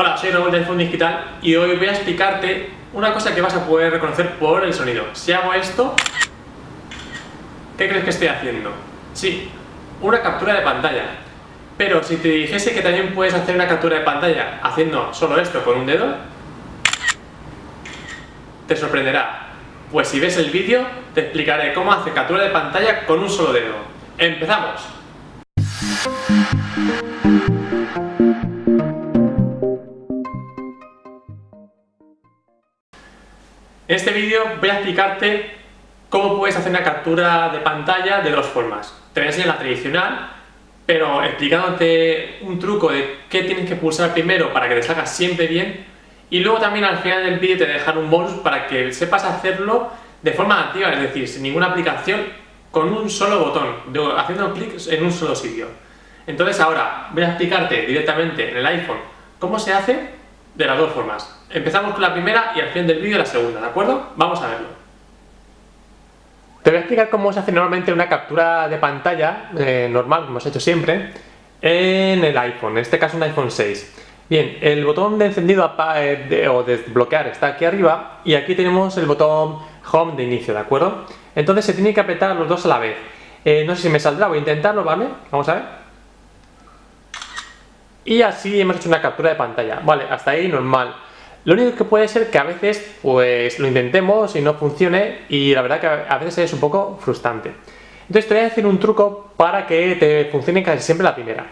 Hola, soy Raúl de iPhone Digital y hoy voy a explicarte una cosa que vas a poder reconocer por el sonido. Si hago esto, ¿qué crees que estoy haciendo? Sí, una captura de pantalla. Pero si te dijese que también puedes hacer una captura de pantalla haciendo solo esto con un dedo, te sorprenderá. Pues si ves el vídeo, te explicaré cómo hacer captura de pantalla con un solo dedo. ¡Empezamos! En este vídeo voy a explicarte cómo puedes hacer una captura de pantalla de dos formas. Te voy a enseñar la tradicional, pero explicándote un truco de qué tienes que pulsar primero para que te salga siempre bien y luego también al final del vídeo te dejar un bonus para que sepas hacerlo de forma activa, es decir, sin ninguna aplicación, con un solo botón, haciendo clics en un solo sitio. Entonces ahora voy a explicarte directamente en el iPhone cómo se hace de las dos formas. Empezamos con la primera y al final del vídeo la segunda, ¿de acuerdo? Vamos a verlo. Te voy a explicar cómo se hace normalmente una captura de pantalla eh, normal, como hemos hecho siempre, en el iPhone, en este caso un iPhone 6. Bien, el botón de encendido eh, o desbloquear está aquí arriba y aquí tenemos el botón Home de inicio, ¿de acuerdo? Entonces se tiene que apretar los dos a la vez. Eh, no sé si me saldrá, voy a intentarlo, ¿vale? Vamos a ver. Y así hemos hecho una captura de pantalla. Vale, hasta ahí normal. Lo único que puede ser que a veces pues lo intentemos y no funcione y la verdad que a veces es un poco frustrante. Entonces te voy a decir un truco para que te funcione casi siempre la primera.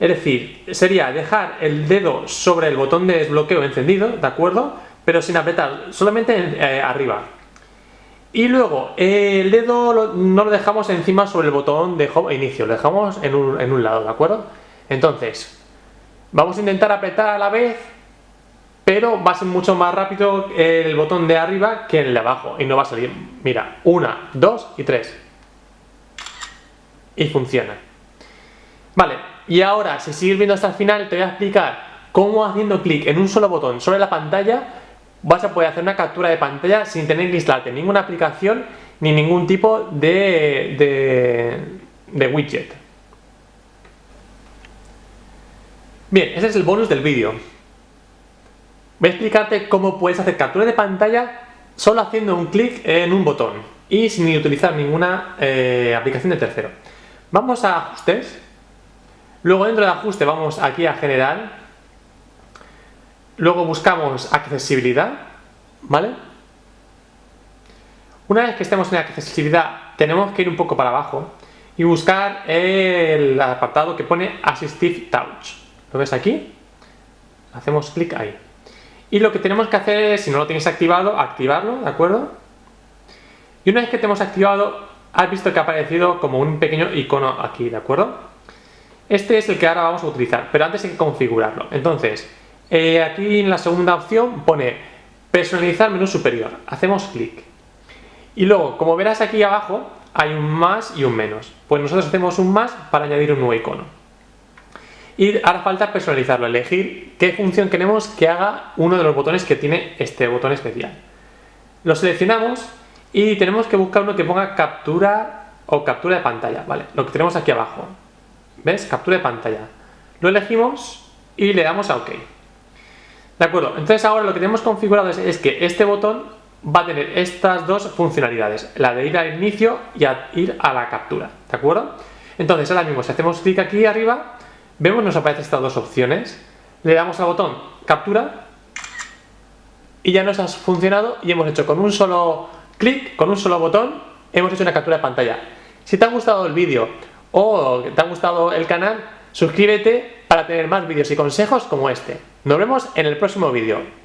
Es decir, sería dejar el dedo sobre el botón de desbloqueo encendido, ¿de acuerdo? Pero sin apretar, solamente eh, arriba. Y luego, el dedo no lo dejamos encima sobre el botón de home inicio, lo dejamos en un, en un lado, ¿de acuerdo? Entonces, Vamos a intentar apretar a la vez, pero va a ser mucho más rápido el botón de arriba que el de abajo y no va a salir. Mira, una, dos y tres. Y funciona. Vale, y ahora, si sigues viendo hasta el final, te voy a explicar cómo haciendo clic en un solo botón sobre la pantalla vas a poder hacer una captura de pantalla sin tener que instalarte ninguna aplicación ni ningún tipo de widget. Bien, ese es el bonus del vídeo. Voy a explicarte cómo puedes hacer captura de pantalla solo haciendo un clic en un botón y sin utilizar ninguna eh, aplicación de tercero. Vamos a ajustes, luego dentro de ajuste vamos aquí a general, luego buscamos accesibilidad, ¿vale? Una vez que estemos en accesibilidad tenemos que ir un poco para abajo y buscar el apartado que pone Assistive Touch. ¿Lo ves aquí? Hacemos clic ahí. Y lo que tenemos que hacer es, si no lo tienes activado, activarlo, ¿de acuerdo? Y una vez que te hemos activado, has visto que ha aparecido como un pequeño icono aquí, ¿de acuerdo? Este es el que ahora vamos a utilizar, pero antes hay que configurarlo. Entonces, eh, aquí en la segunda opción pone personalizar menú superior. Hacemos clic. Y luego, como verás aquí abajo, hay un más y un menos. Pues nosotros hacemos un más para añadir un nuevo icono. Y ahora falta personalizarlo, elegir qué función queremos que haga uno de los botones que tiene este botón especial. Lo seleccionamos y tenemos que buscar uno que ponga captura o captura de pantalla, ¿vale? Lo que tenemos aquí abajo. ¿Ves? Captura de pantalla. Lo elegimos y le damos a OK. ¿De acuerdo? Entonces ahora lo que tenemos configurado es, que este botón va a tener estas dos funcionalidades, la de ir al inicio y a ir a la captura, ¿de acuerdo? Entonces ahora mismo si hacemos clic aquí arriba Vemos, nos aparecen estas dos opciones. Le damos al botón captura y ya nos ha funcionado y hemos hecho con un solo clic, con un solo botón, hemos hecho una captura de pantalla. Si te ha gustado el vídeo o te ha gustado el canal, suscríbete para tener más vídeos y consejos como este. Nos vemos en el próximo vídeo.